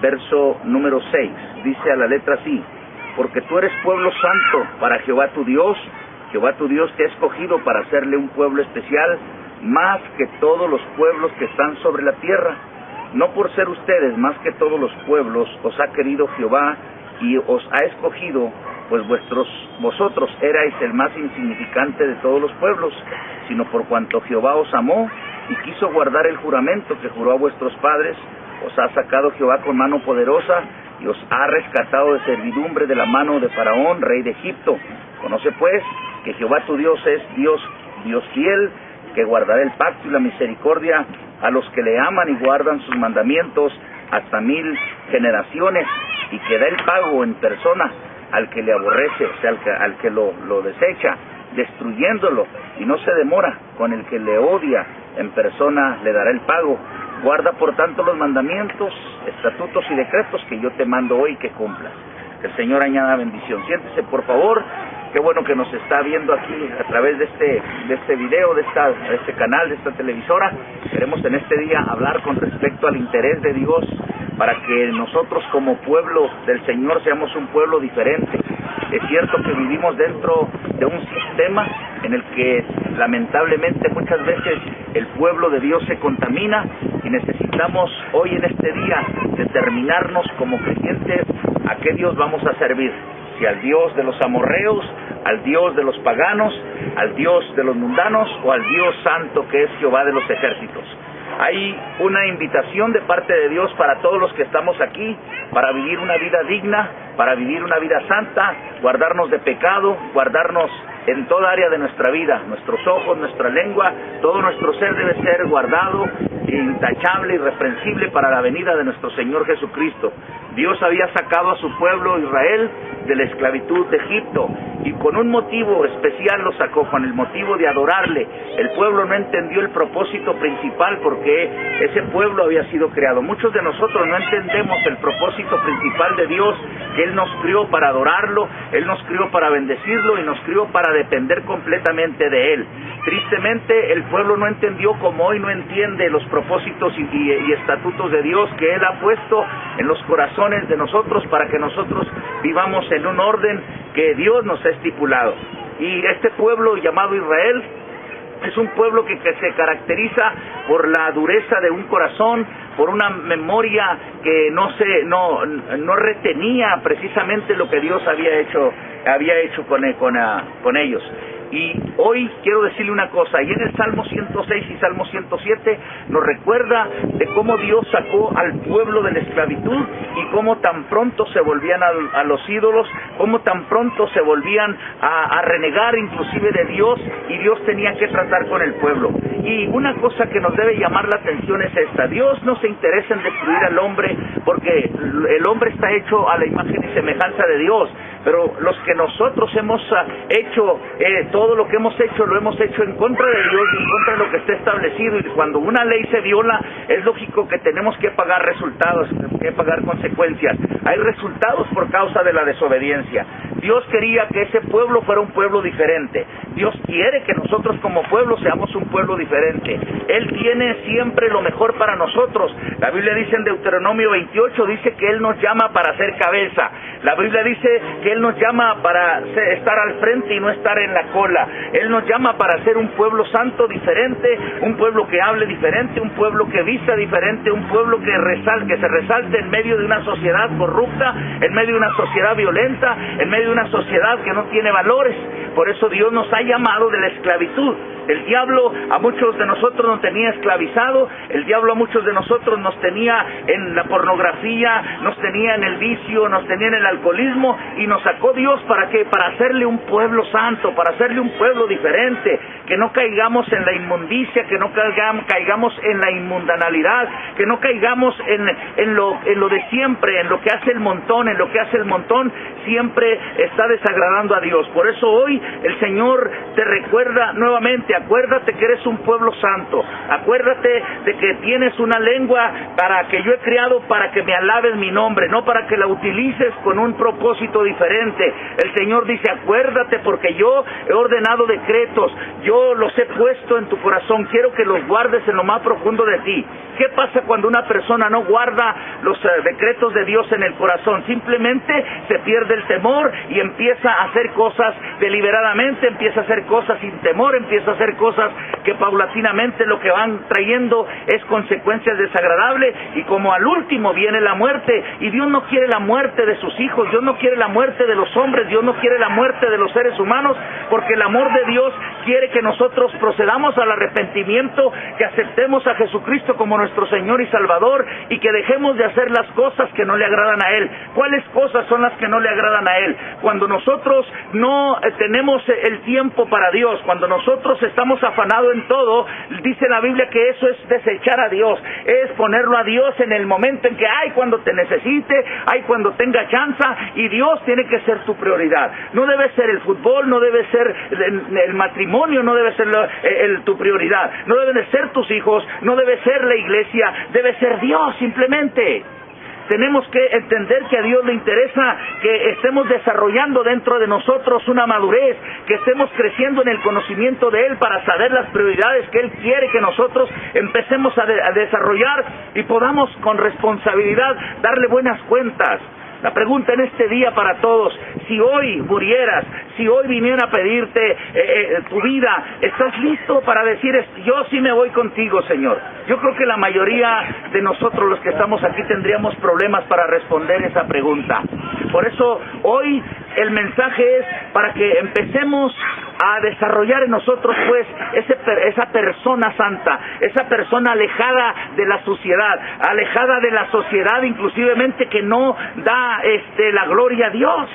verso número 6. Dice a la letra así, porque tú eres pueblo santo para Jehová tu Dios, Jehová tu Dios te ha escogido para hacerle un pueblo especial, más que todos los pueblos que están sobre la tierra. No por ser ustedes más que todos los pueblos, os ha querido Jehová y os ha escogido, pues vuestros, vosotros erais el más insignificante de todos los pueblos, sino por cuanto Jehová os amó y quiso guardar el juramento que juró a vuestros padres, os ha sacado Jehová con mano poderosa y os ha rescatado de servidumbre de la mano de Faraón, rey de Egipto. Conoce pues que Jehová tu Dios es Dios, Dios fiel, que guardará el pacto y la misericordia a los que le aman y guardan sus mandamientos hasta mil generaciones y que da el pago en persona al que le aborrece, o sea, al que, al que lo, lo desecha, destruyéndolo y no se demora con el que le odia en persona le dará el pago. Guarda por tanto los mandamientos, estatutos y decretos que yo te mando hoy que cumplas. Que el Señor añada bendición. Siéntese por favor qué bueno que nos está viendo aquí a través de este, de este video, de, esta, de este canal, de esta televisora. Queremos en este día hablar con respecto al interés de Dios para que nosotros como pueblo del Señor seamos un pueblo diferente. Es cierto que vivimos dentro de un sistema en el que lamentablemente muchas veces el pueblo de Dios se contamina y necesitamos hoy en este día determinarnos como creyentes a qué Dios vamos a servir si al Dios de los amorreos, al Dios de los paganos, al Dios de los mundanos o al Dios santo que es Jehová de los ejércitos. Hay una invitación de parte de Dios para todos los que estamos aquí, para vivir una vida digna, para vivir una vida santa, guardarnos de pecado, guardarnos en toda área de nuestra vida, nuestros ojos, nuestra lengua, todo nuestro ser debe ser guardado, intachable, irreprensible para la venida de nuestro Señor Jesucristo. Dios había sacado a su pueblo Israel de la esclavitud de Egipto y con un motivo especial lo sacó, con el motivo de adorarle. El pueblo no entendió el propósito principal porque ese pueblo había sido creado. Muchos de nosotros no entendemos el propósito principal de Dios, que Él nos crió para adorarlo, Él nos crió para bendecirlo y nos crió para depender completamente de Él. Tristemente el pueblo no entendió como hoy no entiende los propósitos y, y estatutos de Dios que Él ha puesto en los corazones de nosotros para que nosotros vivamos en un orden que Dios nos ha estipulado. Y este pueblo llamado Israel es un pueblo que, se caracteriza por la dureza de un corazón, por una memoria que no se no, no retenía precisamente lo que Dios había hecho había hecho con, con, con ellos. Y hoy quiero decirle una cosa, y en el Salmo 106 y Salmo 107 nos recuerda de cómo Dios sacó al pueblo de la esclavitud y cómo tan pronto se volvían a, los ídolos, cómo tan pronto se volvían a, a, renegar inclusive de Dios y Dios tenía que tratar con el pueblo. Y una cosa que nos debe llamar la atención es esta, Dios no se interesa en destruir al hombre porque el hombre está hecho a la imagen y semejanza de Dios, pero los que nosotros hemos ah, hecho, eh, todo lo que hemos hecho, lo hemos hecho en contra de Dios y en contra de lo que está establecido. Y cuando una ley se viola, es lógico que tenemos que pagar resultados, que pagar consecuencias. Hay resultados por causa de la desobediencia. Dios quería que ese pueblo fuera un pueblo diferente. Dios quiere que nosotros como pueblo seamos un pueblo diferente. Él tiene siempre lo mejor para nosotros. La Biblia dice en Deuteronomio 28, dice que Él nos llama para ser cabeza. La Biblia dice que Él nos llama para estar al frente y no estar en la cola. Él nos llama para ser un pueblo santo diferente, un pueblo que hable diferente, un pueblo que vista diferente, un pueblo que, que se resalte en medio de una sociedad corrupta, en medio de una sociedad violenta, en medio de una sociedad que no tiene valores. Por eso Dios nos ha llamado de la esclavitud. El diablo a muchos de nosotros nos tenía esclavizado, el diablo a muchos de nosotros nos tenía en la pornografía, nos tenía en el vicio, nos tenía en el alcoholismo y nos sacó Dios para qué? Para hacerle un pueblo santo, para hacerle un pueblo diferente, que no caigamos en la inmundicia, que no caigamos en la inmundanalidad, que no caigamos en, en, lo, en lo de siempre, en lo que hace el montón, en lo que hace el montón, siempre está desagradando a Dios. Por eso hoy el Señor te recuerda nuevamente, acuérdate que eres un pueblo santo, acuérdate de que tienes una lengua para que yo he creado para que me alabes mi nombre, no para que la utilices con un propósito diferente. El Señor dice, acuérdate porque yo he ordenado decretos, yo los he puesto en tu corazón, quiero que los guardes en lo más profundo de ti. ¿Qué pasa cuando una persona no guarda los eh, decretos de Dios en el corazón? Simplemente se pierde el temor y empieza a hacer cosas deliberadamente, empieza a hacer cosas sin temor, empieza a hacer cosas que paulatinamente lo que van trayendo es consecuencias desagradables y como al último viene la muerte y Dios no quiere la muerte de sus hijos, Dios no quiere la muerte de los hombres, Dios no quiere la muerte de los seres humanos porque el amor de Dios quiere que nosotros procedamos al arrepentimiento, que aceptemos a Jesucristo como nuestro Señor y Salvador y que dejemos de hacer las cosas que no le agradan a Él. ¿Cuáles cosas son las que no le agradan a Él? Cuando nosotros no eh, tenemos el tiempo para Dios, cuando nosotros estamos afanados en todo, dice la Biblia que eso es desechar a Dios, es ponerlo a Dios en el momento en que, ay, cuando te necesite, ay, cuando tenga chance, y Dios tiene que ser tu prioridad. No debe ser el fútbol, no debe ser el, matrimonio, no ser tu prioridad, no deben de ser tus hijos, no debe ser la iglesia, debe ser Dios simplemente tenemos que entender que a Dios le interesa que estemos desarrollando dentro de nosotros una madurez, que estemos creciendo en el conocimiento de Él para saber las prioridades que Él quiere que nosotros empecemos a desarrollar y podamos con responsabilidad darle buenas cuentas. La pregunta en este día para todos, si hoy murieras, si hoy viniera a pedirte eh, eh, tu vida, ¿estás listo para decir, yo sí me voy contigo, Señor? Yo creo que la mayoría de nosotros los que estamos aquí tendríamos problemas para responder esa pregunta. Por eso hoy el mensaje es para que empecemos a desarrollar en nosotros pues ese, esa persona santa, esa persona alejada de la suciedad, alejada de la sociedad inclusivemente que no da este la gloria a Dios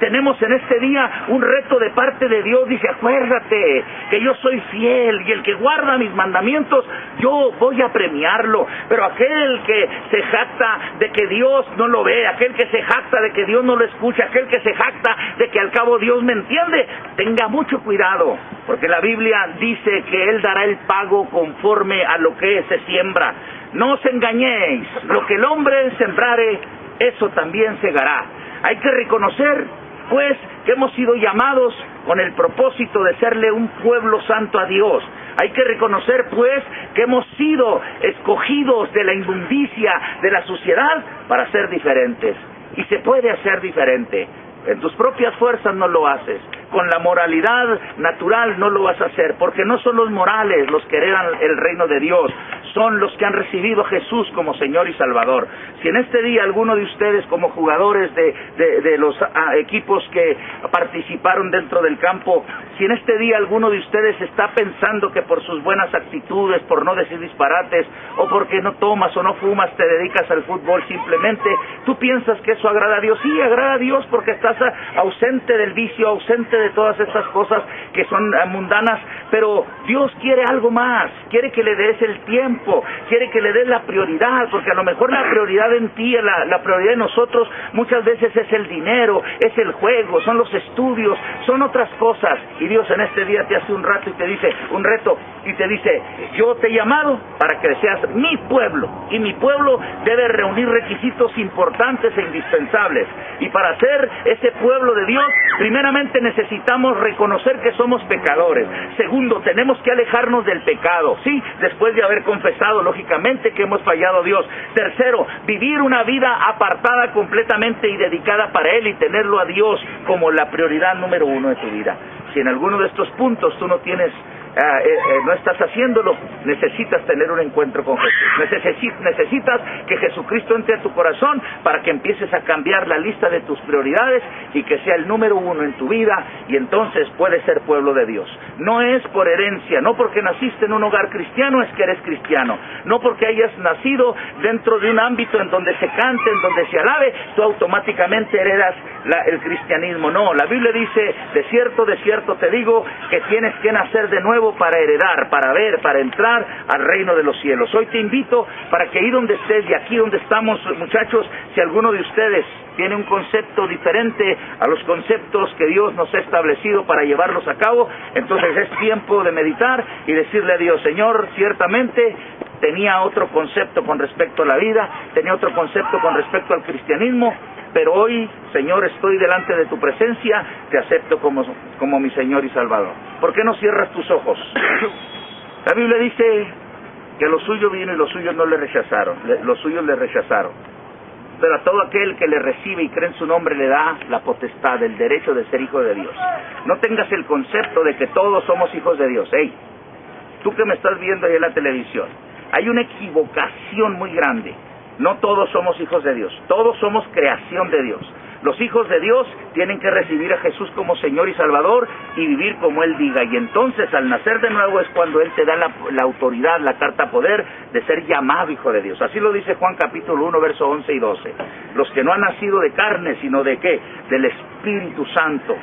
tenemos en este día un reto de parte de Dios. Dice, acuérdate que yo soy fiel y el que guarda mis mandamientos, yo voy a premiarlo. Pero aquel que se jacta de que Dios no lo ve, aquel que se jacta de que Dios no lo escucha, aquel que se jacta de que al cabo Dios me entiende, tenga mucho cuidado, porque la Biblia dice que Él dará el pago conforme a lo que se siembra. No os engañéis, lo que el hombre sembrare, eso también segará. Hay que reconocer pues que hemos sido llamados con el propósito de serle un pueblo santo a Dios. Hay que reconocer pues que hemos sido escogidos de la inmundicia de la sociedad para ser diferentes. Y se puede hacer diferente. En tus propias fuerzas no lo haces. Con la moralidad natural no lo vas a hacer, porque no son los morales los que heredan el reino de Dios, son los que han recibido a Jesús como Señor y Salvador. Si en este día alguno de ustedes como jugadores de, de, los ah, equipos que participaron dentro del campo, si en este día alguno de ustedes está pensando que por sus buenas actitudes, por no decir disparates, o porque no tomas o no fumas, te dedicas al fútbol simplemente, tú piensas que eso agrada a Dios. Sí, agrada a Dios porque estás ausente del vicio, ausente de todas estas cosas que son ah, mundanas, pero Dios quiere algo más, quiere que le des el tiempo quiere que le des la prioridad, porque a lo mejor la prioridad en ti, la, la prioridad de nosotros muchas veces es el dinero, es el juego, son los estudios, son otras cosas. Y Dios en este día te hace un rato y te dice, un reto, y te dice, yo te he llamado para que seas mi pueblo, y mi pueblo debe reunir requisitos importantes e indispensables. Y para ser ese pueblo de Dios, primeramente necesitamos reconocer que somos pecadores. Segundo, tenemos que alejarnos del pecado, ¿sí? Después de haber confesado lógicamente, que hemos fallado a Dios. Tercero, vivir una vida apartada completamente y dedicada para Él y tenerlo a Dios como la prioridad número uno de tu vida. Si en alguno de estos puntos tú no tienes Ah, eh, eh, no estás haciéndolo, necesitas tener un encuentro con Jesús. necesitas que Jesucristo entre a tu corazón para que empieces a cambiar la lista de tus prioridades y que sea el número uno en tu vida y entonces puedes ser pueblo de Dios. No es por herencia, no porque naciste en un hogar cristiano es que eres cristiano, no porque hayas nacido dentro de un ámbito en donde se cante, en donde se alabe, tú automáticamente heredas el cristianismo. No, la Biblia dice, de cierto, de cierto te digo que tienes que nacer de nuevo para heredar, para ver, para entrar al reino de los cielos. Hoy te invito para que ahí donde estés y aquí donde estamos, muchachos, si alguno de ustedes tiene un concepto diferente a los conceptos que Dios nos ha establecido para llevarlos a cabo, entonces es tiempo de meditar y decirle a Dios, Señor, ciertamente tenía otro concepto con respecto a la vida, tenía otro concepto con respecto al cristianismo, pero hoy, Señor, estoy delante de tu presencia, te acepto como, como mi Señor y Salvador. ¿Por qué no cierras tus ojos? La Biblia dice que lo suyo vino y los suyos no le rechazaron, los suyos le rechazaron. Pero a todo aquel que le recibe y cree en su nombre le da la potestad, el derecho de ser hijo de Dios. No tengas el concepto de que todos somos hijos de Dios. Hey, tú que me estás viendo ahí en la televisión, hay una equivocación muy grande. No todos somos hijos de Dios, todos somos creación de Dios. Los hijos de Dios tienen que recibir a Jesús como Señor y Salvador y vivir como Él diga. Y entonces al nacer de nuevo es cuando Él te da la, autoridad, la carta poder de ser llamado hijo de Dios. Así lo dice Juan capítulo 1, verso 11 y 12. Los que no han nacido de carne, sino de qué? Del Espíritu Santo.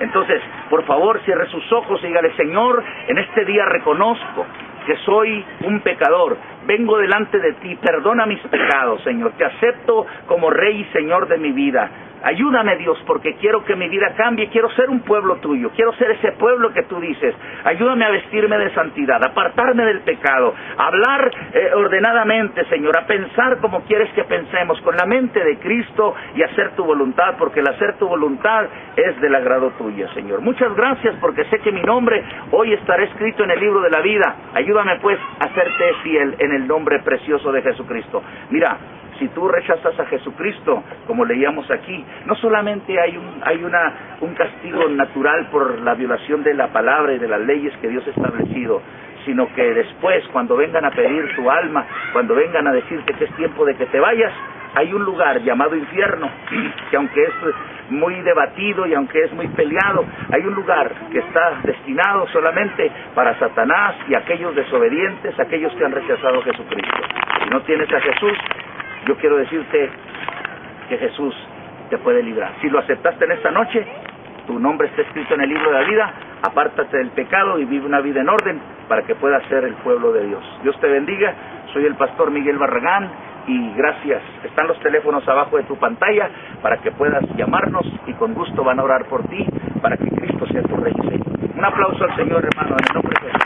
Entonces, por favor, cierre sus ojos y dígale, Señor, en este día reconozco que soy un pecador. Vengo delante de ti, perdona mis pecados, Señor. Te acepto como Rey y Señor de mi vida. Ayúdame Dios porque quiero que mi vida cambie, quiero ser un pueblo tuyo, quiero ser ese pueblo que tú dices. Ayúdame a vestirme de santidad, apartarme del pecado, hablar eh, ordenadamente, Señor, a pensar como quieres que pensemos, con la mente de Cristo y hacer tu voluntad, porque el hacer tu voluntad es del agrado tuyo, Señor. Muchas gracias porque sé que mi nombre hoy estará escrito en el libro de la vida. Ayúdame pues a serte fiel en el nombre precioso de Jesucristo. Mira, si tú rechazas a Jesucristo, como leíamos aquí, no solamente hay un, hay una, un castigo natural por la violación de la palabra y de las leyes que Dios ha establecido, sino que después, cuando vengan a pedir tu alma, cuando vengan a decirte que es tiempo de que te vayas, hay un lugar llamado infierno, que aunque es muy debatido y aunque es muy peleado, hay un lugar que está destinado solamente para Satanás y aquellos desobedientes, aquellos que han rechazado a Jesucristo. Si no tienes a Jesús, yo quiero decirte que Jesús te puede librar. Si lo aceptaste en esta noche, tu nombre está escrito en el libro de la vida, apártate del pecado y vive una vida en orden para que puedas ser el pueblo de Dios. Dios te bendiga, soy el pastor Miguel Barragán y gracias. Están los teléfonos abajo de tu pantalla para que puedas llamarnos y con gusto van a orar por ti para que Cristo sea tu rey. Un aplauso al Señor hermano en el nombre de Jesús.